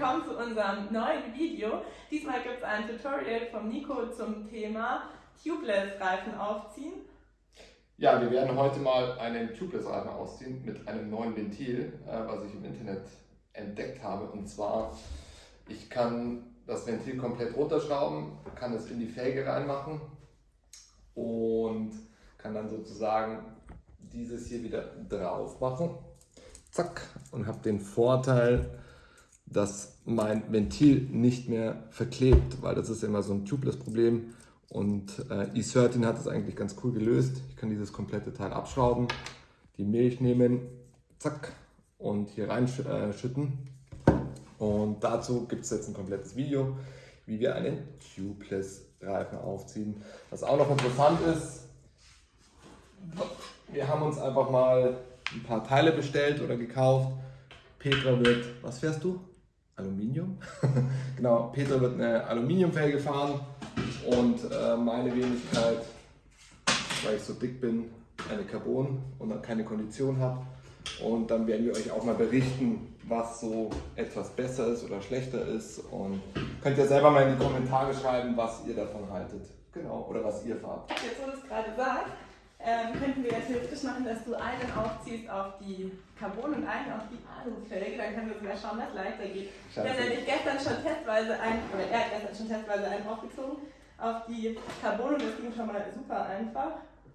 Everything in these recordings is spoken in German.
willkommen zu unserem neuen Video. Diesmal gibt es ein Tutorial vom Nico zum Thema Tubeless-Reifen aufziehen. Ja, wir werden heute mal einen Tubeless-Reifen ausziehen mit einem neuen Ventil, äh, was ich im Internet entdeckt habe. Und zwar, ich kann das Ventil komplett runterschrauben, kann es in die Felge reinmachen und kann dann sozusagen dieses hier wieder drauf machen. Zack. Und habe den Vorteil, dass mein Ventil nicht mehr verklebt, weil das ist immer so ein Tubeless-Problem. Und äh, E13 hat das eigentlich ganz cool gelöst. Ich kann dieses komplette Teil abschrauben, die Milch nehmen, zack, und hier reinschütten. Und dazu gibt es jetzt ein komplettes Video, wie wir einen Tubeless-Reifen aufziehen. Was auch noch interessant ist, wir haben uns einfach mal ein paar Teile bestellt oder gekauft. Petra wird, was fährst du? Aluminium. genau, Petra wird eine Aluminiumfelge fahren und äh, meine Wenigkeit, weil ich so dick bin, eine Carbon und keine Kondition habe. Und dann werden wir euch auch mal berichten, was so etwas besser ist oder schlechter ist. Und könnt ihr selber mal in die Kommentare schreiben, was ihr davon haltet. Genau, oder was ihr fahrt. Jetzt, wo du es gerade sagst, ähm, könnten wir ja theoretisch machen, dass du einen aufziehst auf die Carbon und einen auf die Alufelge. Dann können wir sogar schauen, was leichter geht. Ich habe nämlich gestern schon testweise einen, oder er hat gestern schon testweise einen aufgezogen auf die Carbon und das ging schon mal super einfach.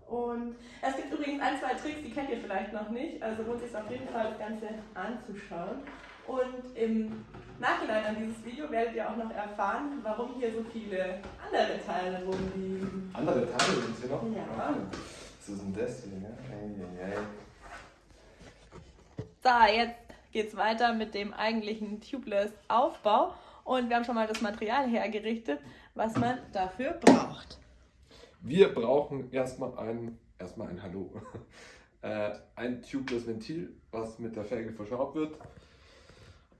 Und es gibt übrigens ein, zwei Tricks, die kennt ihr vielleicht noch nicht, also lohnt sich auf jeden Fall das Ganze anzuschauen. Und im Nachhinein an dieses Video werdet ihr auch noch erfahren, warum hier so viele andere Teile rumliegen. Andere Teile sind hier noch? Ja. Was ist denn das hier? Ne? Hey, hey. So, jetzt geht es weiter mit dem eigentlichen Tubeless-Aufbau. Und wir haben schon mal das Material hergerichtet, was man dafür braucht. Wir brauchen erstmal ein, erstmal ein Hallo. äh, ein tubeless Ventil, was mit der Felge verschraubt wird.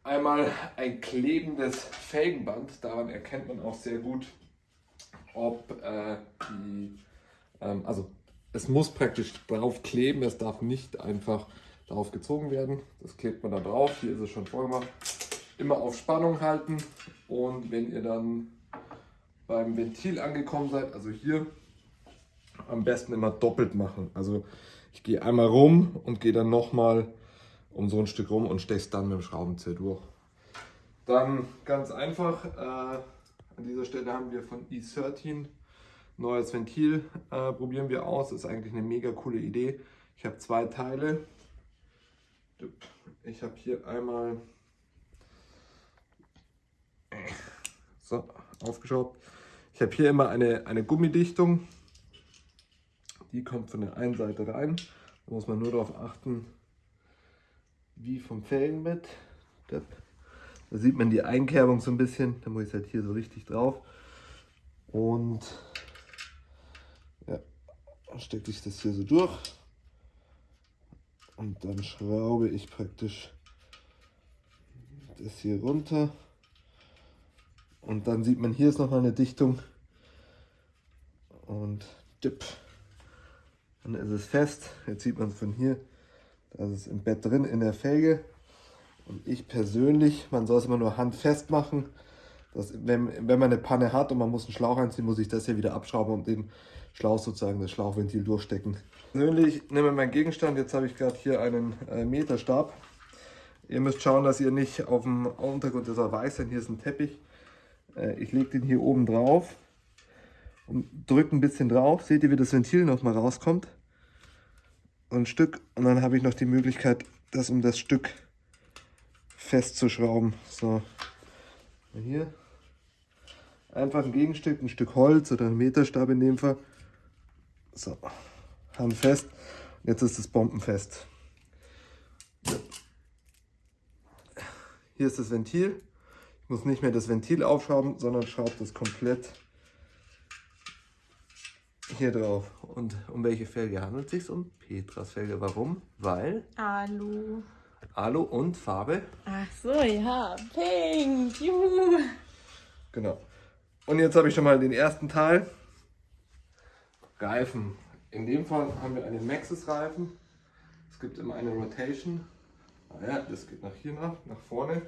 Einmal ein klebendes Felgenband, daran erkennt man auch sehr gut, ob äh, die, ähm, also es muss praktisch drauf kleben, es darf nicht einfach drauf gezogen werden. Das klebt man da drauf, hier ist es schon vorgemacht. Immer auf Spannung halten und wenn ihr dann beim Ventil angekommen seid, also hier, am besten immer doppelt machen. Also ich gehe einmal rum und gehe dann nochmal um so ein Stück rum und steche es dann mit dem Schraubenzieher durch. Dann ganz einfach, äh, an dieser Stelle haben wir von E13 Neues Ventil äh, probieren wir aus. Ist eigentlich eine mega coole Idee. Ich habe zwei Teile. Ich habe hier einmal so aufgeschraubt. Ich habe hier immer eine, eine Gummidichtung. Die kommt von der einen Seite rein. Da muss man nur darauf achten, wie vom Felgenbett. Da sieht man die Einkerbung so ein bisschen. Da muss ich halt hier so richtig drauf. Und stecke ich das hier so durch und dann schraube ich praktisch das hier runter und dann sieht man hier ist noch mal eine Dichtung und dip. dann ist es fest. Jetzt sieht man es von hier, da ist es im Bett drin in der Felge und ich persönlich, man soll es immer nur handfest machen. Das, wenn, wenn man eine Panne hat und man muss einen Schlauch einziehen, muss ich das hier wieder abschrauben und den Schlauch sozusagen, das Schlauchventil durchstecken. Persönlich nehme meinen Gegenstand, jetzt habe ich gerade hier einen äh, Meterstab. Ihr müsst schauen, dass ihr nicht auf dem Untergrund, das soll weiß sein, hier ist ein Teppich. Äh, ich lege den hier oben drauf und drücke ein bisschen drauf. Seht ihr, wie das Ventil noch mal rauskommt? ein Stück und dann habe ich noch die Möglichkeit, das um das Stück festzuschrauben. So, hier einfach ein Gegenstück, ein Stück Holz oder ein Meterstab in dem Fall so, handfest. Jetzt ist es bombenfest. Hier ist das Ventil. Ich muss nicht mehr das Ventil aufschrauben, sondern schraube das komplett hier drauf. Und um welche Felge handelt es sich? Um Petras Felge. Warum? Weil? Alu. Alu und Farbe? Ach so, ja. Pink. Juhu. Genau. Und jetzt habe ich schon mal den ersten Teil. Reifen. In dem Fall haben wir einen Maxxis-Reifen. Es gibt immer eine Rotation. Ah ja, das geht nach hier nach, nach vorne.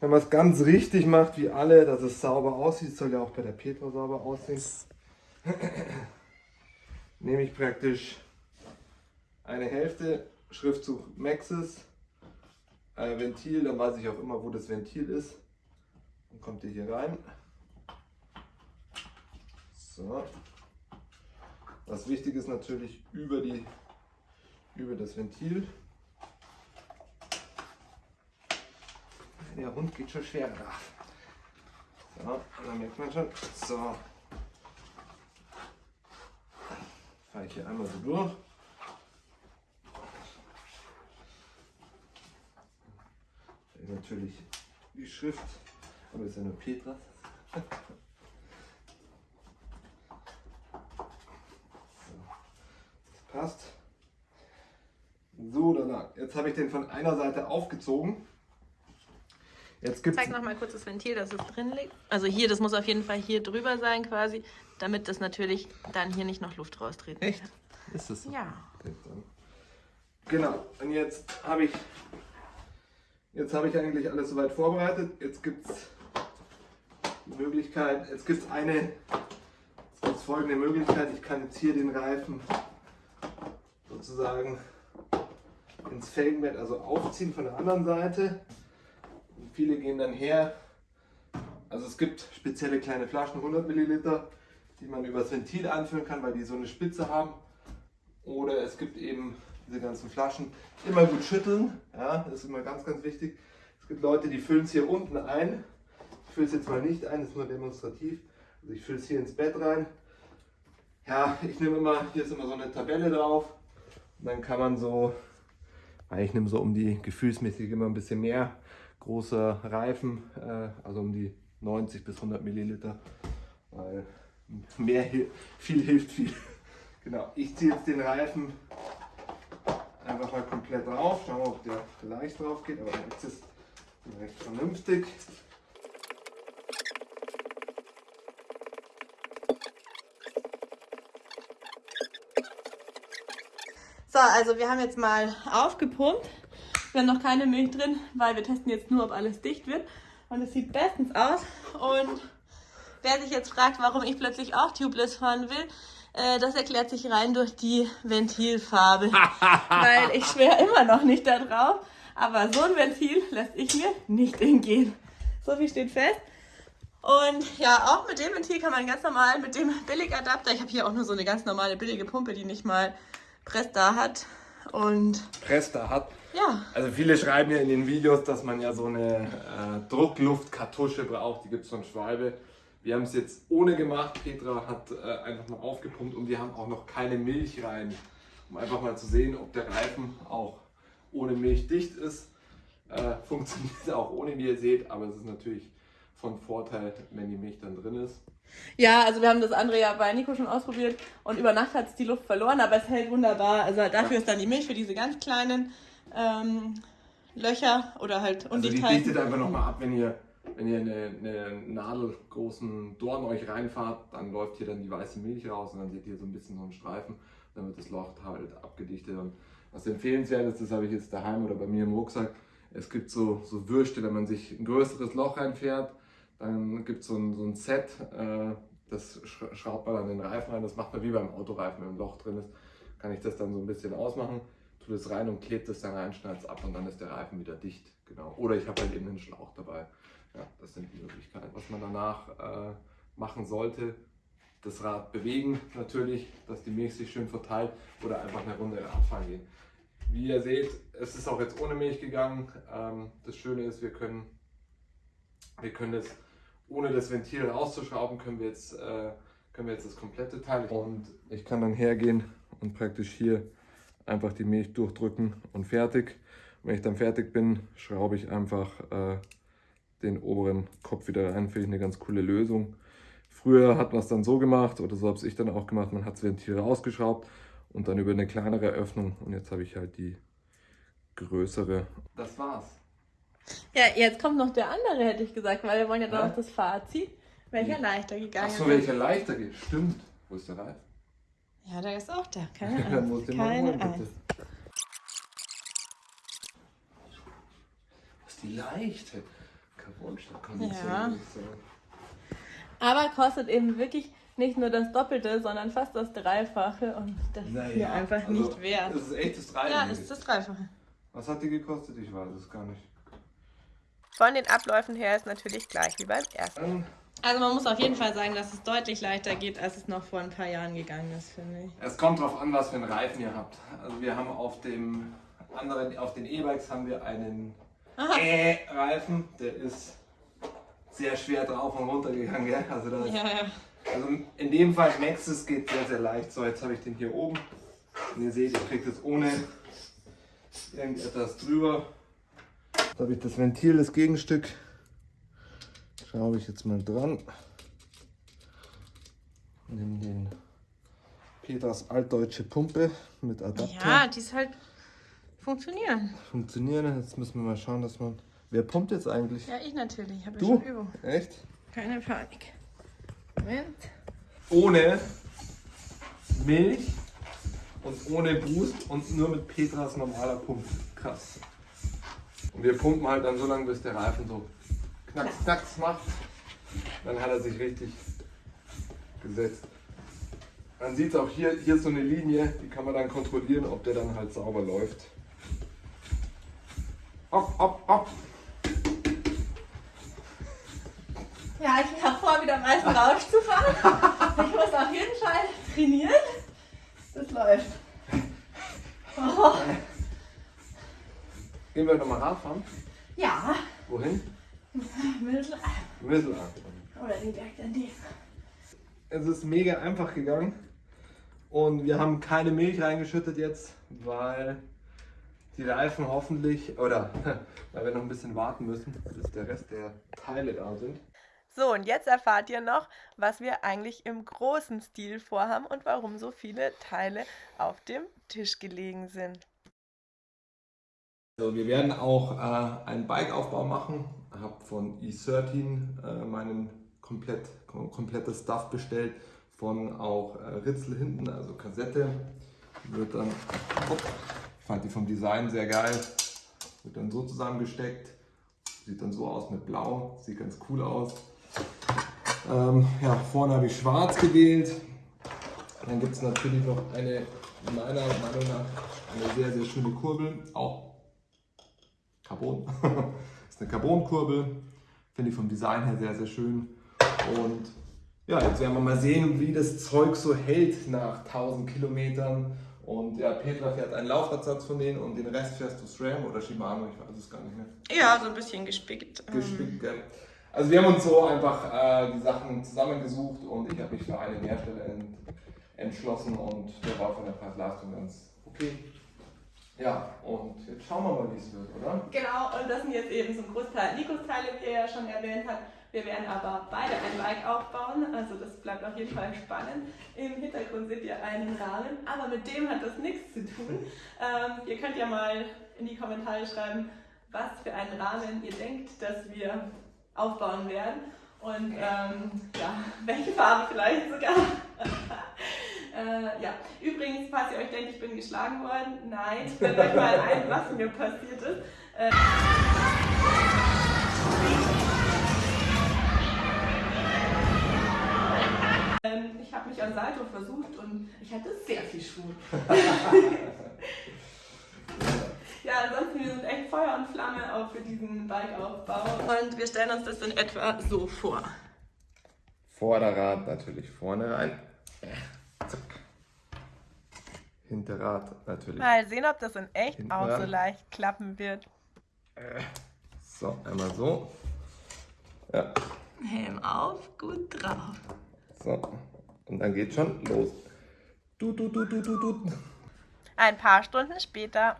wenn man es ganz richtig macht, wie alle, dass es sauber aussieht, soll ja auch bei der Petra sauber aussehen, nehme ich praktisch eine Hälfte Schriftzug Maxis, äh, Ventil, dann weiß ich auch immer, wo das Ventil ist. Dann kommt ihr hier rein. So. Was wichtig ist natürlich über, die, über das Ventil. Der Hund geht schon schwer da. So, dann merkt man schon. So. Fahre ich hier einmal so durch. natürlich die Schrift, aber ist ja nur Petra. das passt. So, danach. Jetzt habe ich den von einer Seite aufgezogen. Jetzt gibt's Zeig noch mal kurz das Ventil, dass es drin liegt. Also hier, das muss auf jeden Fall hier drüber sein quasi, damit das natürlich dann hier nicht noch Luft raustreten Echt? kann. Ist das so? Ja. Genau, und jetzt habe ich Jetzt habe ich eigentlich alles soweit vorbereitet. Jetzt gibt es die Möglichkeit, jetzt gibt es eine, jetzt folgende Möglichkeit. Ich kann jetzt hier den Reifen sozusagen ins Felgenbett, also aufziehen von der anderen Seite. Und viele gehen dann her. Also es gibt spezielle kleine Flaschen, 100 Milliliter, die man übers Ventil anfüllen kann, weil die so eine Spitze haben. Oder es gibt eben diese ganzen Flaschen. Immer gut schütteln, ja, das ist immer ganz, ganz wichtig. Es gibt Leute, die füllen es hier unten ein. Ich fülle es jetzt mal nicht ein, das ist nur demonstrativ. Also ich fülle es hier ins Bett rein. Ja, ich nehme immer, hier ist immer so eine Tabelle drauf. Und dann kann man so, weil ich nehme so um die gefühlsmäßig immer ein bisschen mehr große Reifen, äh, also um die 90 bis 100 Milliliter, weil mehr, viel hilft viel. Genau, ich ziehe jetzt den Reifen einfach mal komplett drauf. Schauen wir, ob der leicht drauf geht, aber jetzt ist recht vernünftig. So, also wir haben jetzt mal aufgepumpt. Wir haben noch keine Milch drin, weil wir testen jetzt nur, ob alles dicht wird. Und es sieht bestens aus. Und wer sich jetzt fragt, warum ich plötzlich auch Tubeless fahren will, äh, das erklärt sich rein durch die Ventilfarbe. Weil ich schwöre immer noch nicht darauf. Aber so ein Ventil lässt ich mir nicht entgehen. So viel steht fest. Und ja, auch mit dem Ventil kann man ganz normal mit dem Billigadapter, ich habe hier auch nur so eine ganz normale billige Pumpe, die nicht mal Presta hat. Und Presta hat? Ja. Also viele schreiben ja in den Videos, dass man ja so eine äh, Druckluftkartusche braucht, die gibt es von Schwalbe. Wir haben es jetzt ohne gemacht. Petra hat äh, einfach mal aufgepumpt und wir haben auch noch keine Milch rein, um einfach mal zu sehen, ob der Reifen auch ohne Milch dicht ist. Äh, funktioniert auch ohne, wie ihr seht, aber es ist natürlich von Vorteil, wenn die Milch dann drin ist. Ja, also wir haben das andere ja bei Nico schon ausprobiert und über Nacht hat es die Luft verloren, aber es hält wunderbar. Also dafür ja. ist dann die Milch für diese ganz kleinen ähm, Löcher oder halt Undichtheiten. Also die dichtet einfach nochmal ab, wenn ihr wenn ihr eine, eine nadelgroßen Dorn euch reinfahrt, dann läuft hier dann die weiße Milch raus und dann seht ihr so ein bisschen so einen Streifen, dann wird das Loch halt abgedichtet. Und was empfehlenswert ist, das habe ich jetzt daheim oder bei mir im Rucksack, es gibt so, so Würste, wenn man sich ein größeres Loch reinfährt, dann gibt es so ein, so ein Set, äh, das schraubt man an den Reifen rein, das macht man wie beim Autoreifen, wenn ein Loch drin ist, kann ich das dann so ein bisschen ausmachen, tue das rein und klebt das dann rein, schneide es ab und dann ist der Reifen wieder dicht. Genau. Oder ich habe halt eben einen Schlauch dabei. Ja, das sind die Möglichkeiten. Was man danach äh, machen sollte, das Rad bewegen natürlich, dass die Milch sich schön verteilt oder einfach eine Runde Radfahren gehen. Wie ihr seht, es ist auch jetzt ohne Milch gegangen. Ähm, das Schöne ist, wir können, wir können das ohne das Ventil rauszuschrauben, können wir jetzt, äh, können wir jetzt das komplette Teil. Und ich kann dann hergehen und praktisch hier einfach die Milch durchdrücken und fertig. Und wenn ich dann fertig bin, schraube ich einfach äh, den oberen Kopf wieder rein. Finde ich eine ganz coole Lösung. Früher hat man es dann so gemacht, oder so habe ich dann auch gemacht, man hat das Ventil rausgeschraubt und dann über eine kleinere Öffnung. Und jetzt habe ich halt die größere. Das war's. Ja, jetzt kommt noch der andere, hätte ich gesagt, weil wir wollen ja dann auch das Fazit, welcher leichter gegangen ist. Achso, welcher leichter geht. Stimmt. Wo ist der Reif? Ja, der ist auch da. Keine Angst. Keine holen, Angst. Was ist die leichte? Carbon statt Kondition, ja. Aber kostet eben wirklich nicht nur das Doppelte, sondern fast das Dreifache und das naja, ist mir einfach also nicht wert. Das ist echt das Dreifache. Ja, das ist das Dreifache. Was hat die gekostet? Ich weiß es gar nicht. Von den Abläufen her ist natürlich gleich wie beim ersten. Also man muss auf jeden Fall sagen, dass es deutlich leichter geht, als es noch vor ein paar Jahren gegangen ist, finde ich. Es kommt darauf an, was für einen Reifen ihr habt. Also wir haben auf dem anderen, auf den E-Bikes haben wir einen E-Reifen, der ist sehr schwer drauf und runter gegangen. Gell? Also, das, ja, ja. also in dem Fall Maxis geht sehr, sehr leicht. So, jetzt habe ich den hier oben. Und ihr seht, ich kriege das ohne irgendetwas drüber. Jetzt habe ich das Ventil, das Gegenstück. Schraube ich jetzt mal dran. Nimm den Peters altdeutsche Pumpe mit Adapter. Ja, die ist halt funktionieren. Funktionieren. Jetzt müssen wir mal schauen, dass man. Wer pumpt jetzt eigentlich? Ja, ich natürlich. Ich habe du? schon Übung. Echt? Keine Panik. Moment. Ohne Milch und ohne Boost und nur mit Petras normaler Pumpe. Krass. Und wir pumpen halt dann so lange, bis der Reifen so knacks, knacks macht. Dann hat er sich richtig gesetzt. Man sieht es auch hier, hier ist so eine Linie, die kann man dann kontrollieren, ob der dann halt sauber läuft. Hopp, hopp, hopp. Ja, ich habe vor, wieder meisten Rausch zu fahren. Ich muss auf jeden Fall trainieren. Das läuft. Oh. Gehen wir nochmal Radfahren? Ja. Wohin? Mittelalter. Mittelalter. Oder den Berg daneben. Es ist mega einfach gegangen. Und wir haben keine Milch reingeschüttet jetzt, weil die Reifen hoffentlich, oder weil wir noch ein bisschen warten müssen, bis der Rest der Teile da sind. So, und jetzt erfahrt ihr noch, was wir eigentlich im großen Stil vorhaben und warum so viele Teile auf dem Tisch gelegen sind. Also wir werden auch äh, einen Bikeaufbau machen. Ich habe von E13 äh, meinen komplett, komplettes Stuff bestellt, von auch äh, Ritzel hinten, also Kassette. Wird dann, oh, ich fand die vom Design sehr geil, wird dann so zusammengesteckt. Sieht dann so aus mit Blau, sieht ganz cool aus. Ähm, ja, vorne habe ich schwarz gewählt. Dann gibt es natürlich noch eine, meiner Meinung nach, eine sehr, sehr schöne Kurbel. Auch Carbon. das ist eine Carbon-Kurbel. Finde ich vom Design her sehr, sehr schön. Und ja, jetzt werden wir mal sehen, wie das Zeug so hält nach 1000 Kilometern. Und ja, Petra fährt einen Laufradsatz von denen und den Rest fährst du SRAM oder Shimano, ich weiß es gar nicht mehr. Ja, so ein bisschen gespickt. Gespickt, gell. Also wir haben uns so einfach äh, die Sachen zusammengesucht und ich habe mich für einen Hersteller ent entschlossen und der war von der Preis-Leistung ganz okay. Ja, und jetzt schauen wir mal, wie es wird, oder? Genau, und das sind jetzt eben ein Großteil Nikos Teile, wie er ja schon erwähnt hat. Wir werden aber beide ein Bike aufbauen, also das bleibt auf jeden Fall spannend. Im Hintergrund seht ihr einen Rahmen, aber mit dem hat das nichts zu tun. Ähm, ihr könnt ja mal in die Kommentare schreiben, was für einen Rahmen ihr denkt, dass wir aufbauen werden. Und ähm, ja, welche Farbe vielleicht sogar. äh, ja, übrigens, falls ihr euch denkt, ich bin geschlagen worden, nein, ich euch mal ein, was mir passiert ist. Äh, ähm, ich habe mich an Salto versucht und ich hatte sehr viel Schwur. Ja, ansonsten, wir sind echt Feuer und Flamme auch für diesen Bikeaufbau. Und wir stellen uns das in etwa so vor. Vorderrad natürlich vorne rein. Hinterrad natürlich. Mal sehen, ob das in echt Hinterrad. auch so leicht klappen wird. So, einmal so. Ja. Helm auf, gut drauf. So, und dann geht schon los. Du, du, du, du, du, du. Ein paar Stunden später.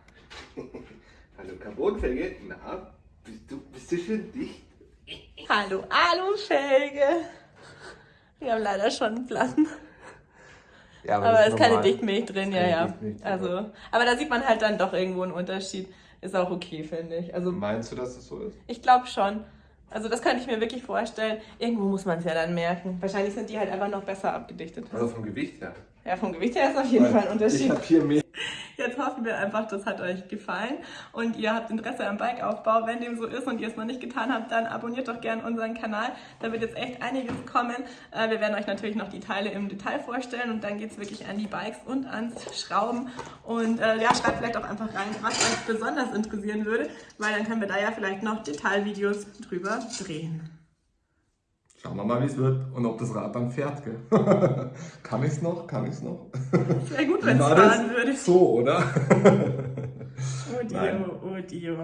Hallo Carbonfelge, na, bist du, bist du schön dicht? Hallo Alufelge. Wir haben leider schon einen Platten. Ja, aber, es ist keine Dichtmilch drin, ja, ja. Also, aber da sieht man halt dann doch irgendwo einen Unterschied. Ist auch okay, finde ich. Also, Meinst du, dass das so ist? Ich glaube schon. Also das könnte ich mir wirklich vorstellen. Irgendwo muss man es ja dann merken. Wahrscheinlich sind die halt einfach noch besser abgedichtet. Also vom Gewicht her? Ja, vom Gewicht her ist auf jeden Weil Fall ein Unterschied. Ich habe hier mehr. Jetzt hoffen wir einfach, das hat euch gefallen und ihr habt Interesse am Bikeaufbau. Wenn dem so ist und ihr es noch nicht getan habt, dann abonniert doch gerne unseren Kanal. Da wird jetzt echt einiges kommen. Äh, wir werden euch natürlich noch die Teile im Detail vorstellen und dann geht es wirklich an die Bikes und ans Schrauben. Und äh, ja, schreibt vielleicht auch einfach rein, was euch besonders interessieren würde, weil dann können wir da ja vielleicht noch Detailvideos drüber drehen. Schauen wir mal, wie es wird und ob das Rad dann fährt. Gell? kann ich es noch? Kann ich es noch? Wäre gut, wenn es fahren würde. So, oder? oh Dio, oh Dio.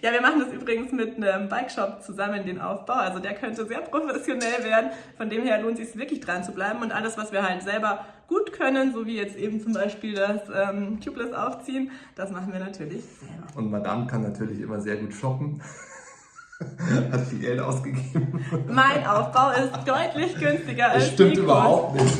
Ja, wir machen das übrigens mit einem Bike-Shop zusammen, den Aufbau. Also der könnte sehr professionell werden. Von dem her lohnt es sich wirklich dran zu bleiben. Und alles, was wir halt selber gut können, so wie jetzt eben zum Beispiel das ähm, Tubeless aufziehen, das machen wir natürlich selber. Und Madame kann natürlich immer sehr gut shoppen. Hat viel Geld ausgegeben. Mein Aufbau ist deutlich günstiger als Das stimmt überhaupt nicht.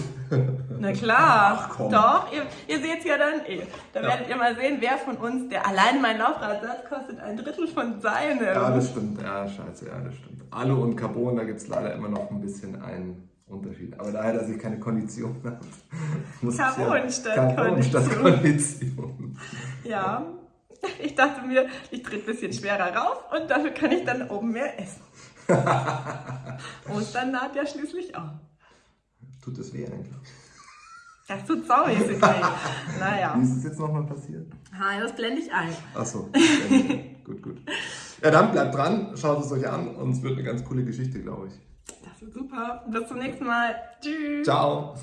Na klar, Ach, doch, ihr, ihr seht es ja dann eh. Da ja. werdet ihr mal sehen, wer von uns, der alleine mein Laufradsatz kostet ein Drittel von seinem. Ja, das stimmt, ja, scheiße, ja, das stimmt. Alu und Carbon, da gibt es leider immer noch ein bisschen einen Unterschied. Aber daher, dass ich keine Kondition habe, muss Carbon ja, statt Carbon Kondition. Statt Kondition. Ja, Ich dachte mir, ich trete ein bisschen schwerer raus und dafür kann ich dann oben mehr essen. Ostern naht ja schließlich auch. Tut das weh eigentlich? Das tut saumäßig weh. Naja. Wie ist es jetzt nochmal passiert? Ha, das blende ich ein. Achso. gut, gut. Ja, dann bleibt dran, schaut es euch an und es wird eine ganz coole Geschichte, glaube ich. Das wird super. Bis zum nächsten Mal. Tschüss. Ciao.